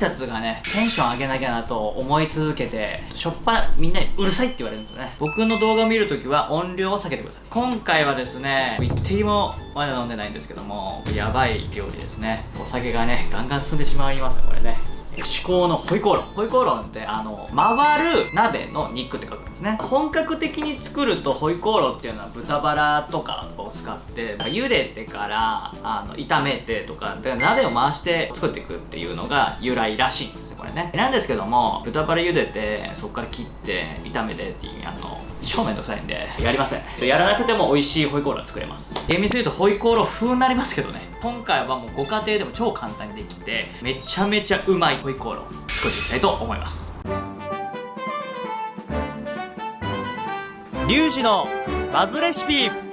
拶がねテンション上げなきゃなと思い続けてしょっぱみんなにうるさいって言われるんですよね。僕の動画を見るときは音量を下げてください。今回はですね一滴もまだ飲んでないんですけどもやばい料理ですね。お酒がねガンガン進んでしまいますねこれね。至高のホイコーロンホイコーロンってあの回る鍋の肉って書く。ですね。本格的に作るとホイコーロンっていうのは豚バラとかを使って茹でてからあの炒めてとかで鍋を回して作っていくっていうのが由来らしいんですねこれね。なんですけども豚バラ茹でてそこから切って炒めてっていうあの超めんどくさいんでやりません。やらなくても美味しいホイコーロー作れます。厳密に言うとホイコーロー風になりますけどね。今回はもうご家庭でも超簡単にできてめちゃめちゃうまいホイコーロー作っていきたいと思います。リュウジのバズレシピ。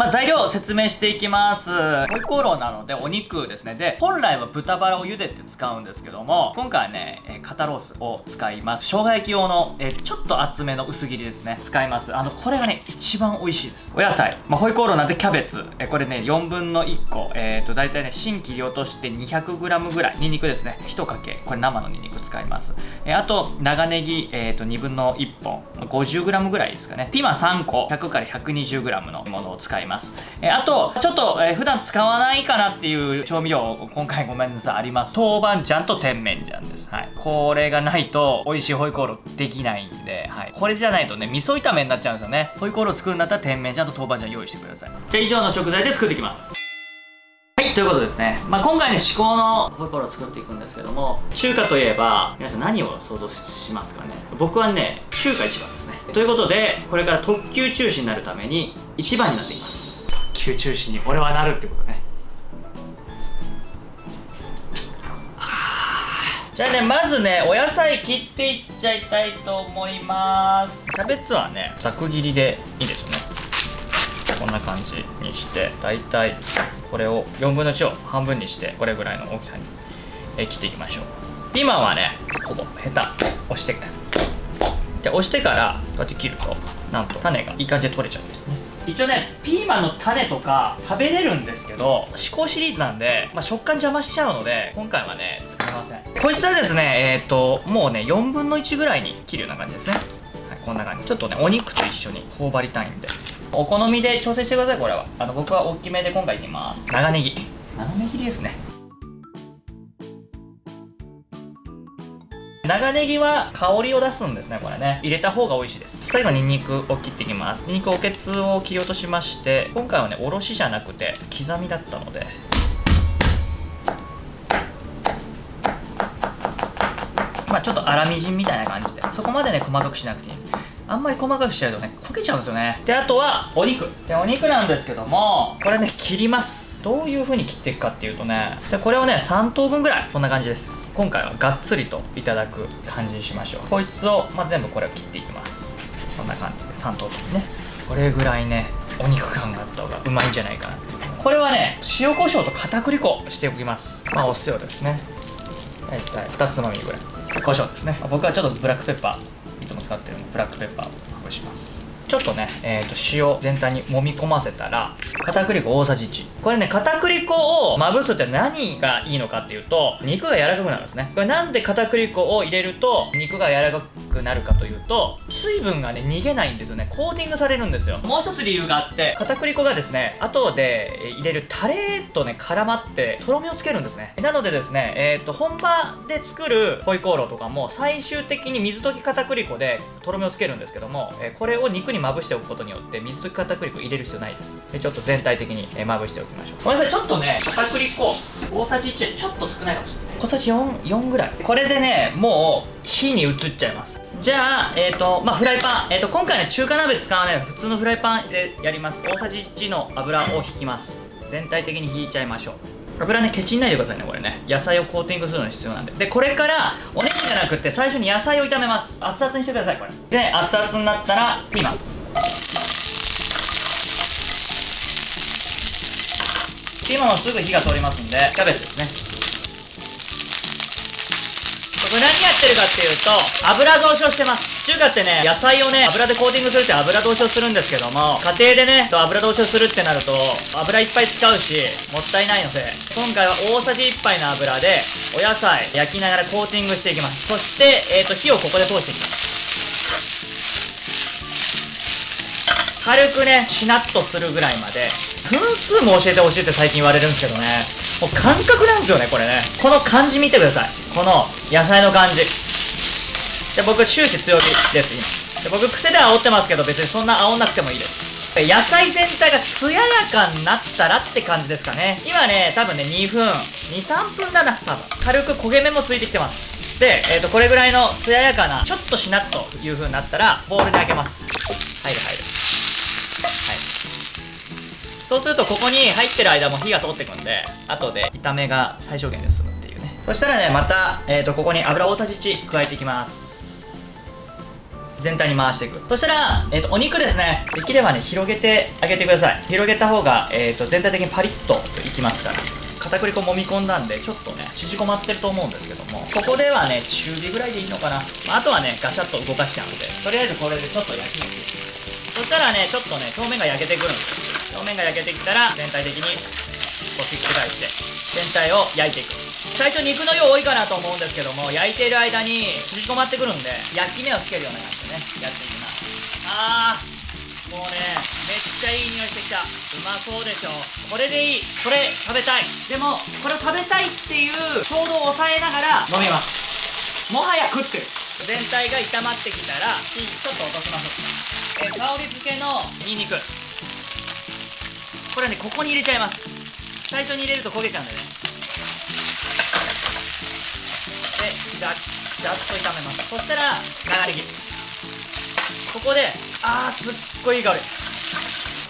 まあ、材料を説明していきます。ホイコーローなのでお肉ですね。で、本来は豚バラを茹でて使うんですけども、今回はね、え肩ロースを使います。生姜焼き用の、えちょっと厚めの薄切りですね。使います。あの、これがね、一番美味しいです。お野菜。まあ、ホイコーローなんでキャベツ。えこれね、4分の1個。えっ、ー、と、大体ね、芯切り落として 200g ぐらい。ニンニクですね。1かけ。これ生のニンニク使います。えあと、長ネギ、えっ、ー、と、2分の1本。50g ぐらいですかね。ピーマン3個。100から 120g のものを使います。ます。えあと、ちょっと、えー、普段使わないかなっていう調味料、今回ごめんなさい、あります。豆板醤と甜麺醤です。はい。これがないと、美味しいホイコーローできないんで、はい。これじゃないとね、味噌炒めになっちゃうんですよね。ホイコーロー作るんだったら甜麺醤と豆板醤用意してください。じゃあ以上の食材で作っていきます。はい、ということですね。まあ、今回ね、至高のホイコーローを作っていくんですけども、中華といえば、皆さん何を想像しますかね僕はね、中華一番ですね。ということで、これから特級中心になるために、一番になっていきます。球中心に俺はなるってことね。じゃあねまずねお野菜切っていっちゃいたいと思います。キャベツはねざく切りでいいですね。こんな感じにしてだいたいこれを4分の1を半分にしてこれぐらいの大きさにえ切っていきましょう。ピーマンはねここヘタ押して。で押してからこうやって切るとなんと種がいい感じで取れちゃうんですね一応ねピーマンの種とか食べれるんですけど思考シリーズなんで、まあ、食感邪魔しちゃうので今回はね使いません。こいつはですねえっ、ー、ともうね4分の1ぐらいに切るような感じですね、はい、こんな感じ。ちょっとねお肉と一緒に頬張りたいんで。お好みで調整してくださいこれは。あの僕は大きめで今回いきます。長ネギ。長ネギですね長ネギは香りを出すんですねこれね。入れた方が美味しいです。最後にんにくを切っていきます。にんにくおけつを切り落としまして今回はねおろしじゃなくて刻みだったので。まあちょっと粗みじんみたいな感じで。そこまでね細かくしなくていい。あんまり細かくしちゃうとね焦げちゃうんですよね。であとはお肉。でお肉なんですけどもこれね切ります。どういう風に切っていくかっていうとね。でこれをね3等分ぐらい。こんな感じです。今回はがっつりといただく感じにしましょう。こいつを、まあ、全部これを切っていきます。こんな感じで3等分ね。これぐらいねお肉感があった方がうまいんじゃないかなこれはね塩コショウと片栗粉しておきます。まあお塩ですね。大体2つまみぐらい。胡椒ですね。僕はちょっとブラックペッパーいつも使ってるのでブラックペッパーをまぶします。ちょっとね、えー、と塩全体に揉み込ませたら片栗粉大さじ1これね片栗粉をまぶすって何がいいのかっていうと肉が柔らかくなるんですね。これなんで片栗粉を入れると肉が柔らかくなるかというと水分がね逃げないんですよね。コーティングされるんですよ。もう一つ理由があって片栗粉がですね後で入れるタレとね絡まってとろみをつけるんですね。なのでですねえっ、ー、と本場で作るホイコーローとかも最終的に水溶き片栗粉でとろみをつけるんですけども、えー、これを肉にまぶしておくことによって水溶き片栗粉入れる必要ないです。でちょっと全体的に、えまぶしておきましょう。ごめんなさいちょっとね片栗粉大さじ1ちょっと少ないかもしれない。小さじ 4, 4ぐらい。これでねもう火に移っちゃいますじゃあ、えっ、ー、と、まあ、フライパン。えっ、ー、と、今回ね、中華鍋使わない普通のフライパンでやります。大さじ1の油を引きます。全体的に引いちゃいましょう。油ね、ケチんないでくださいね、これね。野菜をコーティングするのに必要なんで。で、これから、お肉じゃなくて、最初に野菜を炒めます。熱々にしてください、これ。で、熱々になったら、ピーマン。ピーマンはすぐ火が通りますんでキャベツですねこれ何やってるかっていうと油通しをしてます。中華ってね野菜をね油でコーティングするって油通しをするんですけども家庭でね油通しをするってなると油いっぱい使うしもったいないので今回は大さじ1杯の油でお野菜焼きながらコーティングしていきます。そして、えーと、火をここで通していきます。軽くねしなっとするぐらいまで。分数も教えてほしいって最近言われるんですけどね。もう感覚なんですよねこれね。この感じ見てください。この野菜の感じで僕終始強火です今。で僕癖で煽ってますけど別にそんな煽んなくてもいいです。野菜全体が艶やかになったらって感じですかね。今ね多分ね2分23分だな多分。軽く焦げ目もついてきてます。で、えーと、これぐらいの艶やかなちょっとしなっという風になったらボウルにあげます。入る入る。そうするとここに入ってる間も火が通ってくんで後で炒めが最小限で済むっていうね。そしたらねまた、えーと、ここに油大さじ1加えていきます。全体に回していく。そしたら、えーと、お肉ですね。できればね広げてあげてください。広げた方が、えーと、全体的にパリッといきますから。片栗粉揉み込んだんでちょっとね縮こまってると思うんですけども。ここではね中火ぐらいでいいのかな、まあ、あとはねガシャッと動かしちゃうので。とりあえずこれでちょっと焼きます。そしたらねちょっとね表面が焼けてくるんですよ。表面が焼けてきたら全体的にこうひっくり返して全体を焼いていく。最初肉の量多いかなと思うんですけども焼いている間に縮こまってくるんで焼き目をつけるような感じでねやっていきます。あーもうねめっちゃいい匂いしてきた。うまそうでしょ。これでいい。これ食べたい。でもこれを食べたいっていう衝動を抑えながら飲みます。もはや食ってる。全体が炒まってきたら火ちょっと落とします。え香り付けのニンニク。これねここに入れちゃいます。最初に入れると焦げちゃうんだよね。でじゃざっと炒めます。そしたら長ネギここであーすっごいいい香り。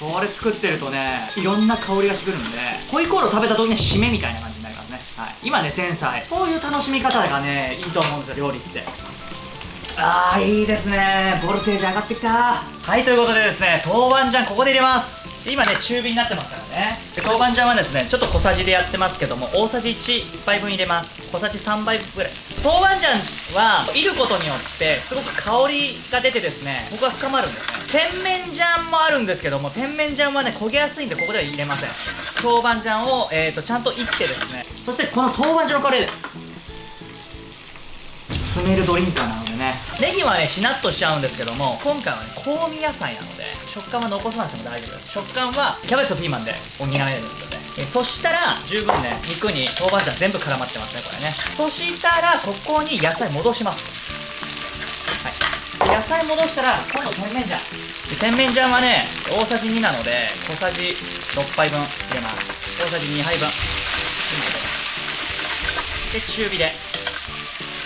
これ作ってるとねいろんな香りがしてくるんでホイコーロー食べた時には締めみたいな感じになりますね、はい、今ね前菜。こういう楽しみ方がねいいと思うんですよ料理って。あーいいですね。ボルテージ上がってきた。はいということでですね豆板醤ここで入れます。今ね中火になってますからね。で豆板醤はですねちょっと小さじでやってますけども大さじ1杯分入れます。小さじ3杯ぐらい。豆板醤は煎ることによってすごく香りが出てですね僕は深まるんですね。甜麺醤もあるんですけども甜麺醤はね焦げやすいんでここでは入れません。豆板醤を、えーと、ちゃんと煎ってですね。そしてこの豆板醤のカレースメルドリンカーなのでね。ネギはねしなっとしちゃうんですけども今回はね香味野菜なので食感は残さなくても大丈夫です。食感はキャベツとピーマンで補えるのでえそしたら十分ね肉に豆板醤全部絡まってますねこれね。そしたらここに野菜戻します。はい。野菜戻したら今度甜麺醤。甜麺醤はね大さじ2なので小さじ6杯分入れます。大さじ2杯分。で中火で。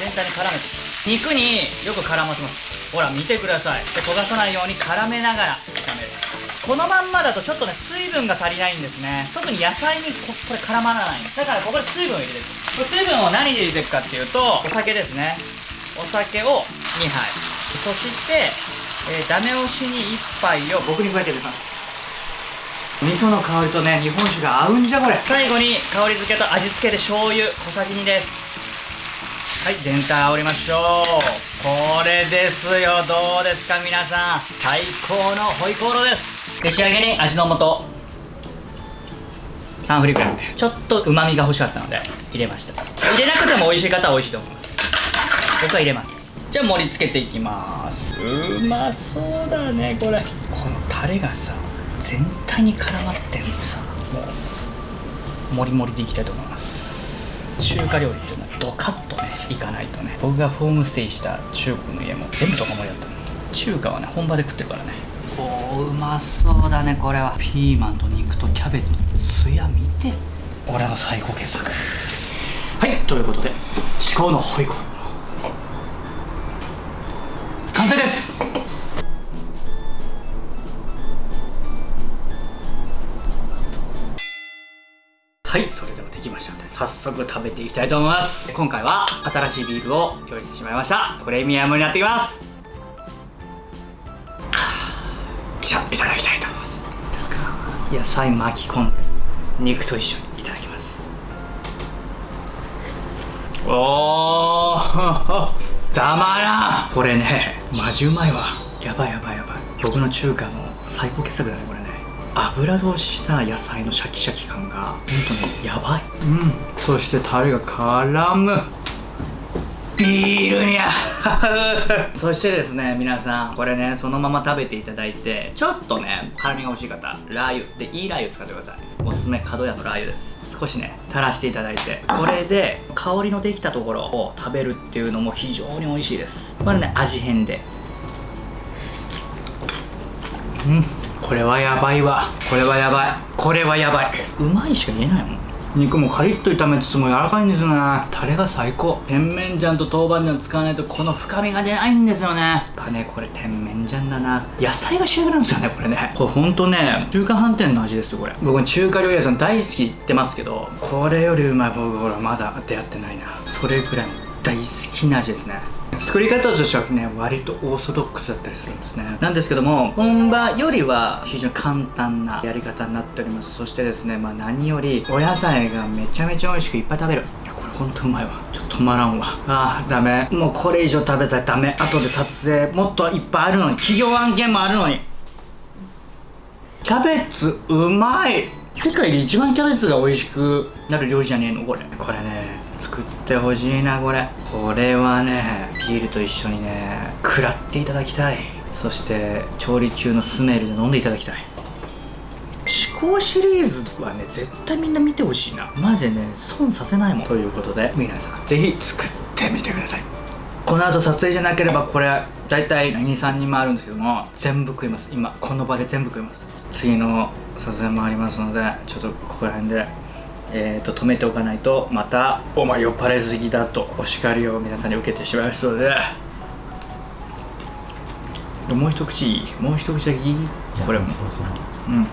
全体に絡めて。肉によく絡ませます。ほら見てください。で焦がさないように絡めながら。このまんまだとちょっとね水分が足りないんですね。特に野菜にここれ絡まらない。だからここで水分を入れていく。水分を何で入れていくかっていうとお酒ですね。お酒を2杯。そして、えー、ダメ押しに1杯を僕に加えて入れます味噌の香りとね日本酒が合うんじゃこれ。最後に香り付けと味付けで醤油小さじ2です。はい全体煽りましょう。これですよ。どうですか皆さん。最高のホイコーローですで仕上げに味の素。3振りくらいちょっとうまみが欲しかったので入れました。入れなくても美味しい方は美味しいと思います。僕は入れます。じゃあ盛り付けていきます。うまそうだねこれ。このタレがさ全体に絡まってんのさもうもりもりでいきたいと思います。中華料理っていうのはドカッとねいかないとね。僕がホームステイした中国の家も全部ドカ盛りだったの。中華はね本場で食ってるからね。おうまそうだねこれは。ピーマンと肉とキャベツのツヤ見て。俺の最高傑作。はいということで至高のホイコー完成です。はいそれではできましたので早速食べていきたいと思います。今回は新しいビールを用意してしまいました。プレミアムになってきます。じゃあいただきたいと思います。ですか？野菜巻き込んで肉と一緒にいただきます。おー たまらん。これねマジうまいわ。やばいやばいやばい。僕の中華の最高傑作だねこれね。油通しした野菜のシャキシャキ感がほんとねやばい。うん。そしてタレが絡む。ビールに合うそしてですね皆さんこれねそのまま食べていただいてちょっとね辛みが欲しい方ラー油。でいいラー油使ってください。おすすめ角屋のラー油です少しね垂らしていただいてこれで香りのできたところを食べるっていうのも非常に美味しいです。これね味変で。うんこれはやばいわ。これはやばい。これはやばい。うまいしか言えないもん。肉もカリッと炒めつつも柔らかいんですよね。タレが最高。甜麺醤と豆板醤使わないとこの深みが出ないんですよね。やっぱねこれ甜麺醤だな。野菜が主役なんですよねこれね。これほんとね中華飯店の味ですよこれ。僕中華料理屋さん大好き言ってますけどこれよりうまい僕ほらまだ出会ってないな。それぐらい大好きな味ですね。作り方としてはね割とオーソドックスだったりするんですね。なんですけども本場よりは非常に簡単なやり方になっております。そしてですねまあ何よりお野菜がめちゃめちゃ美味しくいっぱい食べる。いやこれほんとうまいわ。ちょっと止まらんわ。あーダメ。もうこれ以上食べたらダメ。後で撮影もっといっぱいあるのに。企業案件もあるのに。キャベツうまい。世界で一番キャベツが美味しくなる料理じゃねえのこれ。これね作ってほしいなこれ。これはねビールと一緒にね食らっていただきたい。そして調理中のスメルで飲んでいただきたい思考シリーズはね絶対みんな見てほしいな。マジでね損させないもん。ということで皆さんぜひ作ってみてください。この後撮影じゃなければこれ大体23人もあるんですけども全部食います。今この場で全部食います。次の撮影もありますのでちょっとここら辺でえー、と止めておかないとまた「お前酔っ払いすぎだ」とお叱りを皆さんに受けてしまいますので。もう一口いい？もう一口だけいい？これも。うん